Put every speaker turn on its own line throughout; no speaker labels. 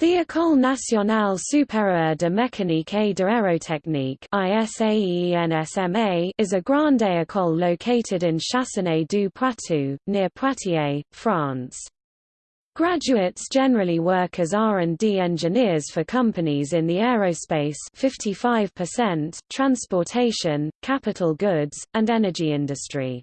The École nationale supérieure de mécanique et d'aérotechnique is a grande école located in Chasseneuil du Poitou, near Poitiers, France. Graduates generally work as R&D engineers for companies in the aerospace 55%, transportation, capital goods, and energy industry.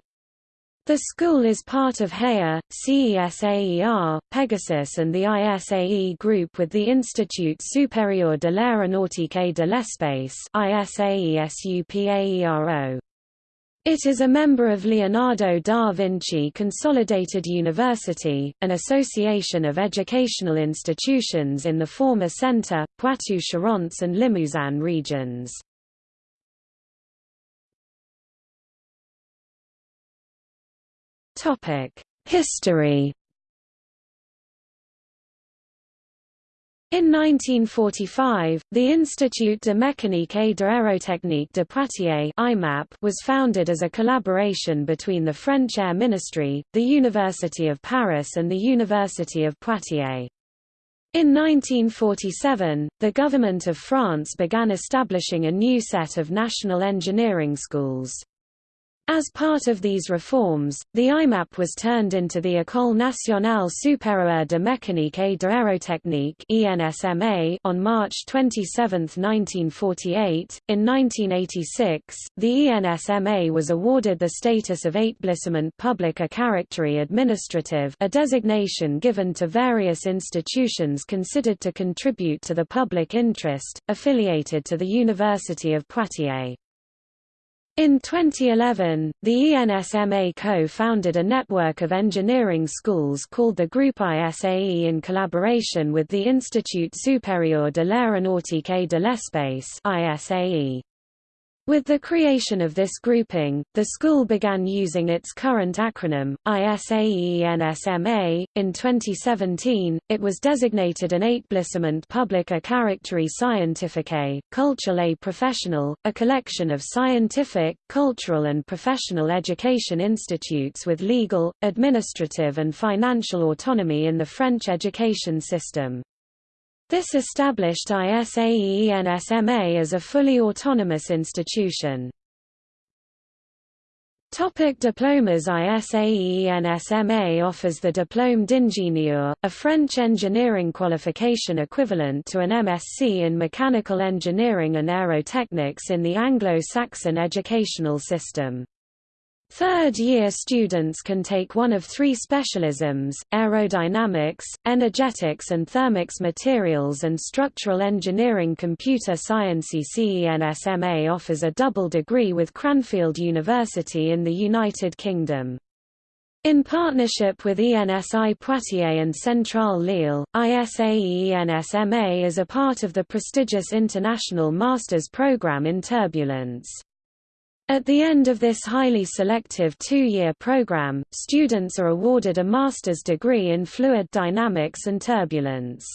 The school is part of HEA, CESAER, Pegasus and the ISAE group with the Institut supérieur de l'aéronautique et de l'espace It is a member of Leonardo da Vinci Consolidated University, an association of educational institutions in the former Centre, Poitou-Charentes and Limousin regions. History In 1945, the Institut de mécanique et d'aérotechnique de Poitiers was founded as a collaboration between the French Air Ministry, the University of Paris and the University of Poitiers. In 1947, the government of France began establishing a new set of national engineering schools. As part of these reforms, the IMAP was turned into the École nationale supérieure de mécanique et d'aérotechnique on March 27, 1948. In 1986, the ENSMA was awarded the status of Établissement public à administrative, a designation given to various institutions considered to contribute to the public interest, affiliated to the University of Poitiers. In 2011, the ENSMA co-founded a network of engineering schools called the Group ISAE in collaboration with the Institut supérieur de l'aéronautique et de l'espace ISAE. With the creation of this grouping, the school began using its current acronym, ISAE-ENSMA. In 2017, it was designated an Établissement public à caractère scientifique, culturel et professionnel, a collection of scientific, cultural and professional education institutes with legal, administrative and financial autonomy in the French education system. This established ISAE-ENSMA as a fully autonomous institution. Topic diplomas ISAE-ENSMA offers the Diplôme d'ingénieur, a French engineering qualification equivalent to an MSc in mechanical engineering and aerotechnics in the Anglo-Saxon educational system. Third-year students can take one of three specialisms, aerodynamics, energetics and thermics materials and structural engineering computer science CENSMA offers a double degree with Cranfield University in the United Kingdom. In partnership with ENSI Poitiers and Centrale Lille, ISAE-ENSMA is a part of the prestigious International Masters Programme in Turbulence. At the end of this highly selective two-year program, students are awarded a master's degree in fluid dynamics and turbulence.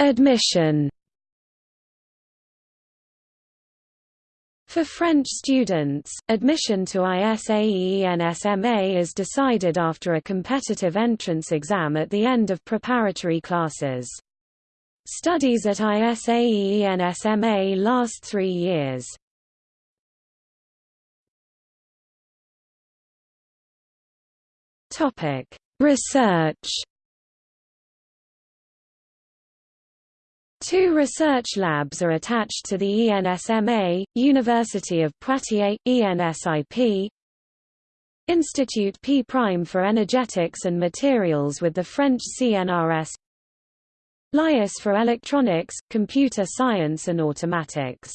Admission For French students, admission to ISAE-ENSMA is decided after a competitive entrance exam at the end of preparatory classes. Studies at ISAE-ENSMA last three years. Topic: Research Two research labs are attached to the ENSMA, University of Poitiers, ENSIP, Institute P' Prime for Energetics and Materials with the French CNRS LIAS for Electronics, Computer Science and Automatics.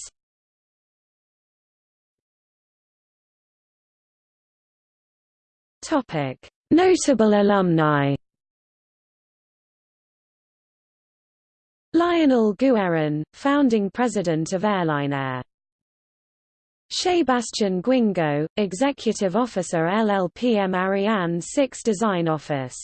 Topic: Notable alumni. Lionel Guérin, founding president of Airlinair. Sébastien Guingot, executive officer LLPM Ariane 6 Design Office